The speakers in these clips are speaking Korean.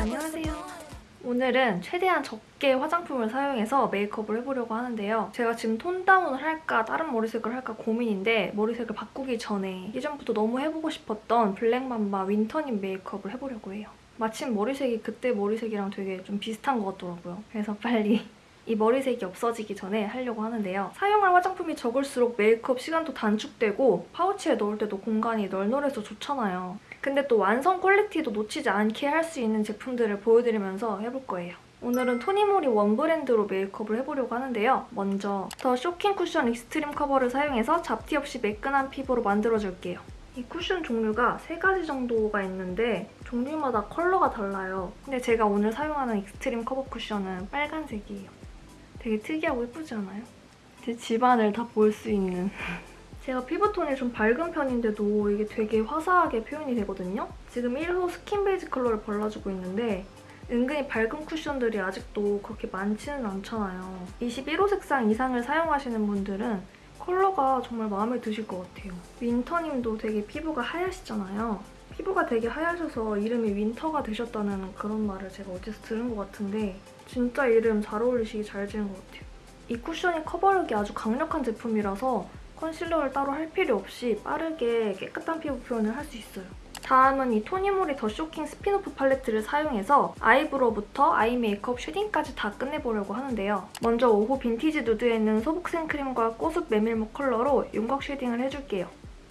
안녕하세요. 오늘은 최대한 적게 화장품을 사용해서 메이크업을 해보려고 하는데요. 제가 지금 tone down을 할까 다른 머리색을 할까 고민인데 머리색을 바꾸기 전에 예전부터 너무 해보고 싶었던 블랙맘바 윈터님 메이크업을 해보려고 해요. 마침 머리색이 그때 머리색이랑 되게 좀 비슷한 것 같더라고요. 그래서 빨리 이 머리색이 없어지기 전에 하려고 하는데요. 사용할 화장품이 적을수록 메이크업 시간도 단축되고 파우치에 넣을 때도 공간이 널널해서 좋잖아요. 근데 또 완성 퀄리티도 놓치지 않게 할 수 있는 제품들을 보여드리면서 해볼 거예요. 오늘은 토니모리 one 브랜드로 메이크업을 해보려고 하는데요. 먼저 더 쇼킹 쿠션 익스트림 커버를 사용해서 잡티 없이 매끈한 피부로 만들어줄게요. 이 쿠션 종류가 세 가지 정도가 있는데 종류마다 컬러가 달라요. 근데 제가 오늘 사용하는 익스트림 커버 쿠션은 빨간색이에요. 되게 특이하고 예쁘지 않아요? 제 집안을 다 볼 수 있는 제가 피부톤이 좀 밝은 편인데도 이게 되게 화사하게 표현이 되거든요? 지금 1호 스킨 베이지 컬러를 발라주고 있는데 은근히 밝은 쿠션들이 아직도 그렇게 많지는 않잖아요. 21호 색상 이상을 사용하시는 분들은 컬러가 정말 마음에 드실 것 같아요. 윈터님도 되게 피부가 하얗시잖아요. 피부가 되게 하얘셔서 이름이 윈터가 되셨다는 그런 말을 제가 어디서 들은 것 같은데 진짜 이름 잘 어울리시기 잘 지은 것 같아요. 이 쿠션이 커버력이 아주 강력한 제품이라서 컨실러를 따로 할 필요 없이 빠르게 깨끗한 피부 표현을 할 수 있어요. 다음은 이 토니모리 더 쇼킹 스피노프 팔레트를 사용해서 eyebrow부터 eye 메이크업 shading까지 다 끝내보려고 하는데요. 먼저 5호 빈티지 누드에 있는 소복 생 크림과 꼬습 메밀묵 컬러로 윤곽 shading을 해줄게요.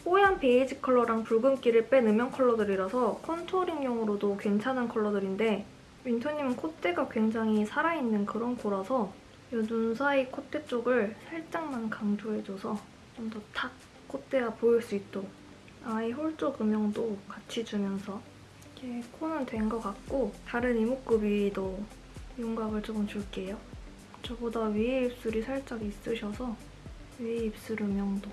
뽀얀 베이지 컬러랑 붉은기를 뺀 음영 컬러들이라서 contouring용으로도 괜찮은 컬러들인데 윈터님은 콧대가 굉장히 살아있는 그런 코라서 이 눈 사이 콧대 쪽을 살짝만 강조해줘서 좀 더 탁 콧대가 보일 수 있도록 eye hole 쪽 음영도 같이 주면서 이렇게 코는 된 것 같고 다른 이목구비도 윤곽을 조금 줄게요. 저보다 위에 입술이 살짝 있으셔서 위에 입술 음영도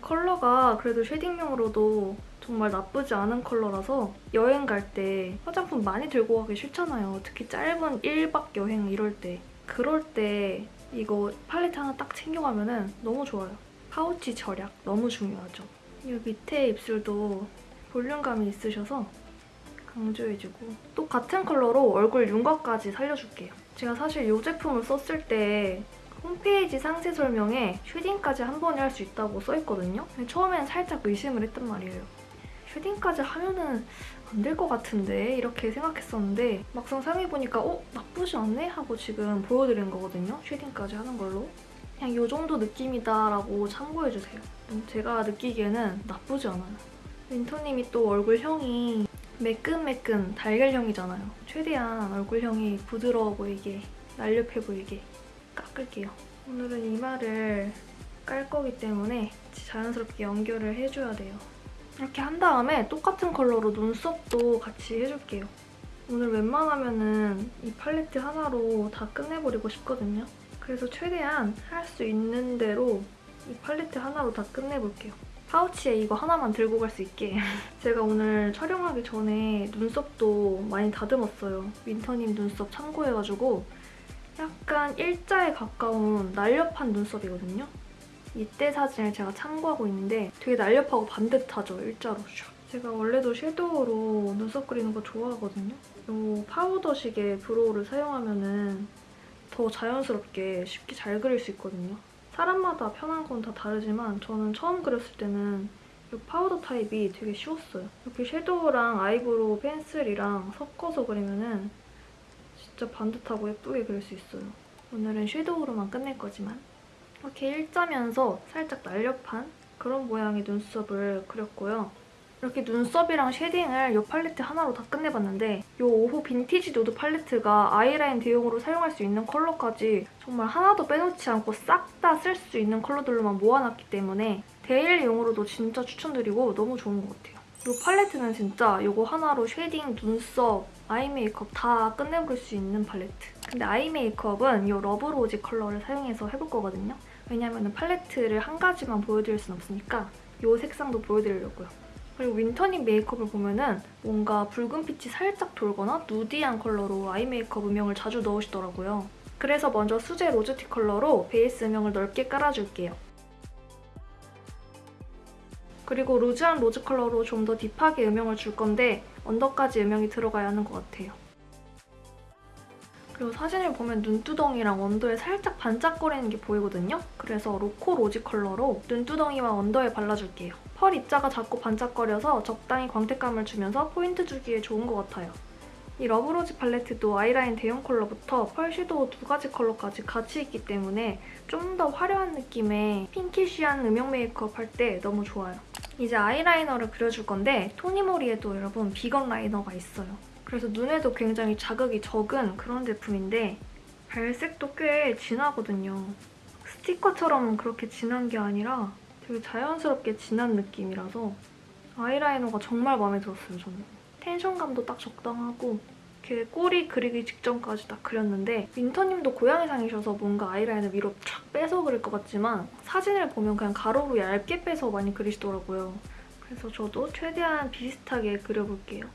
컬러가 그래도 shading용으로도 정말 나쁘지 않은 컬러라서 여행 갈 때 화장품 많이 들고 가기 싫잖아요. 특히 짧은 1박 여행 이럴 때. 그럴 때 이거 팔레트 하나 딱 챙겨가면 너무 좋아요. 파우치 절약 너무 중요하죠. 이 밑에 입술도 볼륨감이 있으셔서 강조해주고 또 같은 컬러로 얼굴 윤곽까지 살려줄게요. 제가 사실 이 제품을 썼을 때 홈페이지 상세 설명에 shading까지 한 번에 할 수 있다고 써있거든요. 처음엔 살짝 의심을 했단 말이에요. shading까지 하면은 안 될 것 같은데 이렇게 생각했었는데 막상 사용해보니까 어? 나쁘지 않네? 하고 지금 보여드린 거거든요. shading까지 하는 걸로. 그냥 이 정도 느낌이다라고 참고해주세요. 제가 느끼기에는 나쁘지 않아요. 윈터님이 또 얼굴형이 매끈매끈 달걀형이잖아요. 최대한 얼굴형이 부드러워 보이게, 날렵해 보이게 깎을게요. 오늘은 이마를 깔 거기 때문에 자연스럽게 연결을 해줘야 돼요. 이렇게 한 다음에 똑같은 컬러로 눈썹도 같이 해줄게요. 오늘 웬만하면 이 팔레트 하나로 다 끝내버리고 싶거든요. 그래서 최대한 할 수 있는 대로 이 팔레트 하나로 다 끝내볼게요. 파우치에 이거 하나만 들고 갈 수 있게 제가 오늘 촬영하기 전에 눈썹도 많이 다듬었어요. 윈터님 눈썹 참고해가지고 약간 일자에 가까운 날렵한 눈썹이거든요. 이때 사진을 제가 참고하고 있는데 되게 날렵하고 반듯하죠, 일자로. 제가 원래도 섀도우로 눈썹 그리는 거 좋아하거든요. 이 파우더식의 브로우를 사용하면 은 더 자연스럽게 쉽게 잘 그릴 수 있거든요. 사람마다 편한 건 다 다르지만 저는 처음 그렸을 때는 이 파우더 타입이 되게 쉬웠어요. 이렇게 섀도우랑 아이브로우 펜슬이랑 섞어서 그리면은 진짜 반듯하고 예쁘게 그릴 수 있어요. 오늘은 섀도우로만 끝낼 거지만 이렇게 일자면서 살짝 날렵한 그런 모양의 눈썹을 그렸고요. 이렇게 눈썹이랑 쉐딩을 이 팔레트 하나로 다 끝내봤는데 이 5호 빈티지 누드 팔레트가 아이라인 대용으로 사용할 수 있는 컬러까지 정말 하나도 빼놓지 않고 싹 다 쓸 수 있는 컬러들로만 모아놨기 때문에 데일리용으로도 진짜 추천드리고 너무 좋은 것 같아요. 이 팔레트는 진짜 이거 하나로 쉐딩, 눈썹, 아이 메이크업 다 끝내볼 수 있는 팔레트. 근데 아이 메이크업은 이 러브로지 컬러를 사용해서 해볼 거거든요. 왜냐면 팔레트를 한 가지만 보여드릴 순 없으니까 이 색상도 보여드리려고요. 그리고 윈터님 메이크업을 보면은 뭔가 붉은 빛이 살짝 돌거나 nudy한 컬러로 아이 메이크업 음영을 자주 넣으시더라고요. 그래서 먼저 수제 로즈티 컬러로 베이스 음영을 넓게 깔아줄게요. 그리고 루즈한 로즈 컬러로 좀 더 딥하게 음영을 줄 건데 언더까지 음영이 들어가야 하는 것 같아요. 그리고 사진을 보면 눈두덩이랑 언더에 살짝 반짝거리는 게 보이거든요? 그래서 로코 로지 컬러로 눈두덩이와 언더에 발라줄게요. 펄 입자가 자꾸 반짝거려서 적당히 광택감을 주면서 포인트 주기에 좋은 것 같아요. 이 러브로즈 팔레트도 아이라인 대용 컬러부터 펄 섀도우 두 가지 컬러까지 같이 있기 때문에 좀 더 화려한 느낌의 pinkish한 음영 메이크업 할 때 너무 좋아요. 이제 아이라이너를 그려줄 건데 토니모리에도 여러분 비건 라이너가 있어요. 그래서 눈에도 굉장히 자극이 적은 그런 제품인데 발색도 꽤 진하거든요. 스티커처럼 그렇게 진한 게 아니라 되게 자연스럽게 진한 느낌이라서 아이라이너가 정말 마음에 들었어요, 저는. 텐션감도 딱 적당하고 이렇게 꼬리 그리기 직전까지 딱 그렸는데 윈터님도 고양이상이셔서 뭔가 아이라인을 위로 쫙 빼서 그릴 것 같지만 사진을 보면 그냥 가로로 얇게 빼서 많이 그리시더라고요. 그래서 저도 최대한 비슷하게 그려볼게요.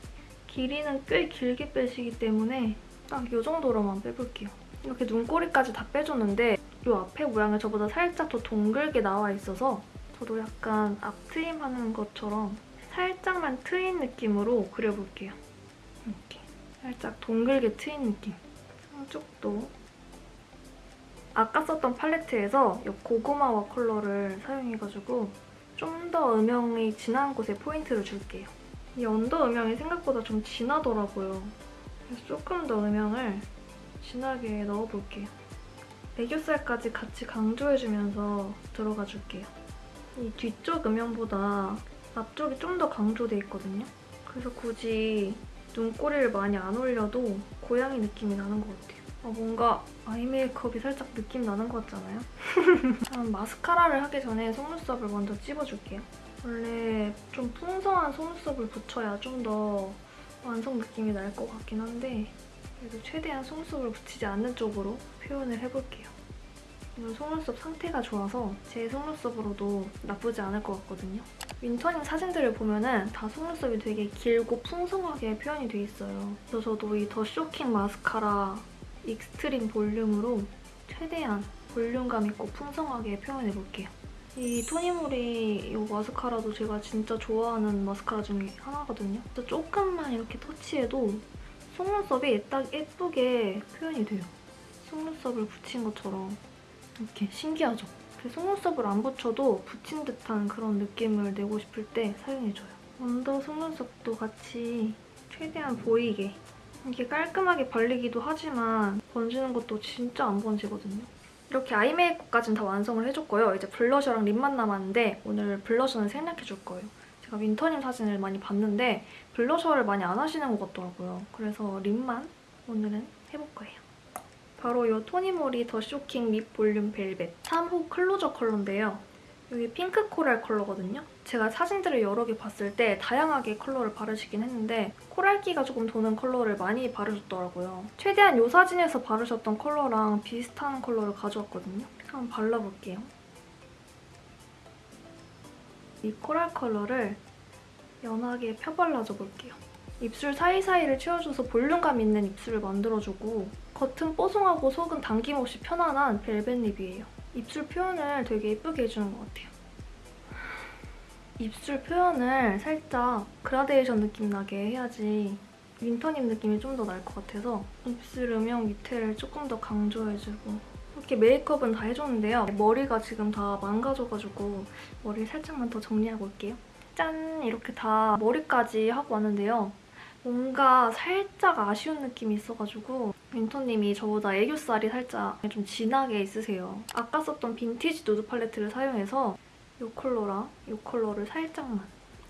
길이는 꽤 길게 빼시기 때문에 딱 이 정도로만 빼볼게요. 이렇게 눈꼬리까지 다 빼줬는데 이 앞에 모양이 저보다 살짝 더 동글게 나와 있어서 저도 약간 앞트임 하는 것처럼 살짝만 트인 느낌으로 그려볼게요. 이렇게 살짝 동글게 트인 느낌. 한쪽도 아까 썼던 팔레트에서 이 고구마와 컬러를 사용해가지고 좀 더 음영이 진한 곳에 포인트를 줄게요. 이 언더 음영이 생각보다 좀 진하더라고요. 그래서 조금 더 음영을 진하게 넣어볼게요. 애교살까지 같이 강조해주면서 들어가 줄게요. 이 뒤쪽 음영보다 앞쪽이 좀 더 강조돼 있거든요. 그래서 굳이 눈꼬리를 많이 안 올려도 고양이 느낌이 나는 것 같아요. 아, 뭔가 아이 메이크업이 살짝 느낌 나는 것 같잖아요? 마스카라를 하기 전에 속눈썹을 먼저 찝어줄게요. 원래 좀 풍성한 속눈썹을 붙여야 좀 더 완성 느낌이 날 것 같긴 한데 그래도 최대한 속눈썹을 붙이지 않는 쪽으로 표현을 해볼게요. 오늘 속눈썹 상태가 좋아서 제 속눈썹으로도 나쁘지 않을 것 같거든요. 윈터님 사진들을 보면은 다 속눈썹이 되게 길고 풍성하게 표현이 돼 있어요. 그래서 저도 이 더 쇼킹 마스카라 익스트림 볼륨으로 최대한 볼륨감 있고 풍성하게 표현해볼게요. 이 토니모리 이 마스카라도 제가 진짜 좋아하는 마스카라 중에 하나거든요. 조금만 이렇게 터치해도 속눈썹이 딱 예쁘게 표현이 돼요. 속눈썹을 붙인 것처럼 이렇게 신기하죠? 그 속눈썹을 안 붙여도 붙인 듯한 그런 느낌을 내고 싶을 때 사용해줘요. 언더 속눈썹도 같이 최대한 보이게 이게 깔끔하게 발리기도 하지만 번지는 것도 진짜 안 번지거든요. 이렇게 아이 메이크업까지는 다 완성을 해줬고요. 이제 블러셔랑 립만 남았는데 오늘 블러셔는 생략해줄 거예요. 제가 윈터님 사진을 많이 봤는데 블러셔를 많이 안 하시는 것 같더라고요. 그래서 립만 오늘은 해볼 거예요. 바로 이 토니모리 더 쇼킹 립 볼륨 벨벳 3호 클로저 컬러인데요. 여기 핑크 코랄 컬러거든요. 제가 사진들을 여러 개 봤을 때 다양하게 컬러를 바르시긴 했는데 코랄기가 조금 도는 컬러를 많이 바르셨더라고요. 최대한 이 사진에서 바르셨던 컬러랑 비슷한 컬러를 가져왔거든요. 한번 발라볼게요. 이 코랄 컬러를 연하게 펴발라줘 볼게요. 입술 사이사이를 채워줘서 볼륨감 있는 입술을 만들어주고 겉은 뽀송하고 속은 당김없이 편안한 벨벳 립이에요. 입술 표현을 되게 예쁘게 해주는 것 같아요. 입술 표현을 살짝 그라데이션 느낌 나게 해야지 윈터님 느낌이 좀 더 날 것 같아서 입술 음영 밑에를 조금 더 강조해주고 이렇게 메이크업은 다 해줬는데요. 머리가 지금 다 망가져가지고 머리 살짝만 더 정리하고 올게요. 짠! 이렇게 다 머리까지 하고 왔는데요. 뭔가 살짝 아쉬운 느낌이 있어가지고 윈터님이 저보다 애교살이 살짝 좀 진하게 있으세요. 아까 썼던 빈티지 누드 팔레트를 사용해서 이 컬러랑 이 컬러를 살짝만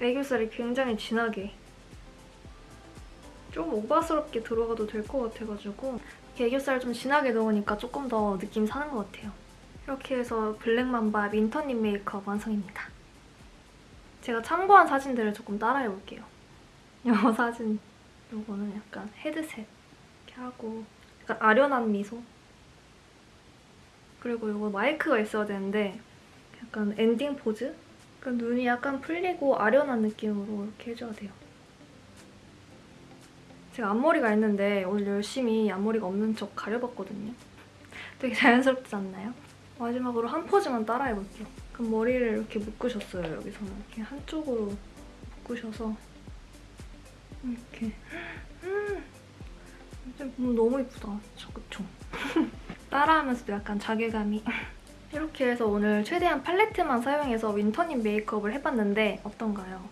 애교살이 굉장히 진하게 좀 오바스럽게 들어가도 될 것 같아가지고 애교살 좀 진하게 넣으니까 조금 더 느낌 사는 것 같아요. 이렇게 해서 블랙맘바 윈터님 메이크업 완성입니다. 제가 참고한 사진들을 조금 따라해볼게요. 이 사진 이거는 약간 헤드셋 이렇게 하고 약간 아련한 미소 그리고 이거 마이크가 있어야 되는데 약간 엔딩 포즈? 그러니까 눈이 약간 풀리고 아련한 느낌으로 이렇게 해줘야 돼요. 제가 앞머리가 있는데 오늘 열심히 앞머리가 없는 척 가려봤거든요. 되게 자연스럽지 않나요? 마지막으로 한 포즈만 따라해볼게요. 그럼 머리를 이렇게 묶으셨어요, 여기서는. 이렇게 한쪽으로 묶으셔서 이렇게 음, 진짜 음, 너무 예쁘다. 진짜 그쵸? 따라하면서도 약간 자괴감이 이렇게 해서 오늘 최대한 팔레트만 사용해서 윈터님 메이크업을 해봤는데 어떤가요?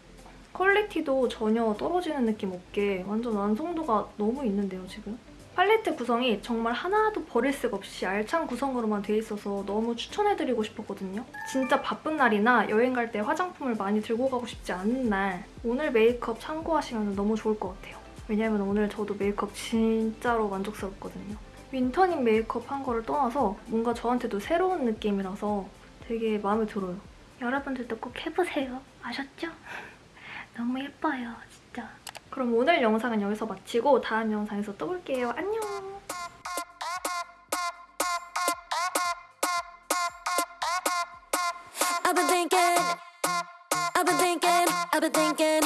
퀄리티도 전혀 떨어지는 느낌 없게 완전 완성도가 너무 있는데요, 지금? 팔레트 구성이 정말 하나도 버릴 새가 없이 알찬 구성으로만 돼 있어서 너무 추천해드리고 싶었거든요. 진짜 바쁜 날이나 여행 갈 때 화장품을 많이 들고 가고 싶지 않은 날 오늘 메이크업 참고하시면 너무 좋을 것 같아요. 왜냐면 오늘 저도 메이크업 진짜로 만족스럽거든요. 윈터님 메이크업 한 거를 떠나서 뭔가 저한테도 새로운 느낌이라서 되게 마음에 들어요. 여러분들도 꼭 해보세요. 아셨죠? 너무 예뻐요, 진짜. 그럼 오늘 영상은 여기서 마치고 다음 영상에서 또 볼게요. 안녕! I've been thinking, I've been thinking, I've been thinking,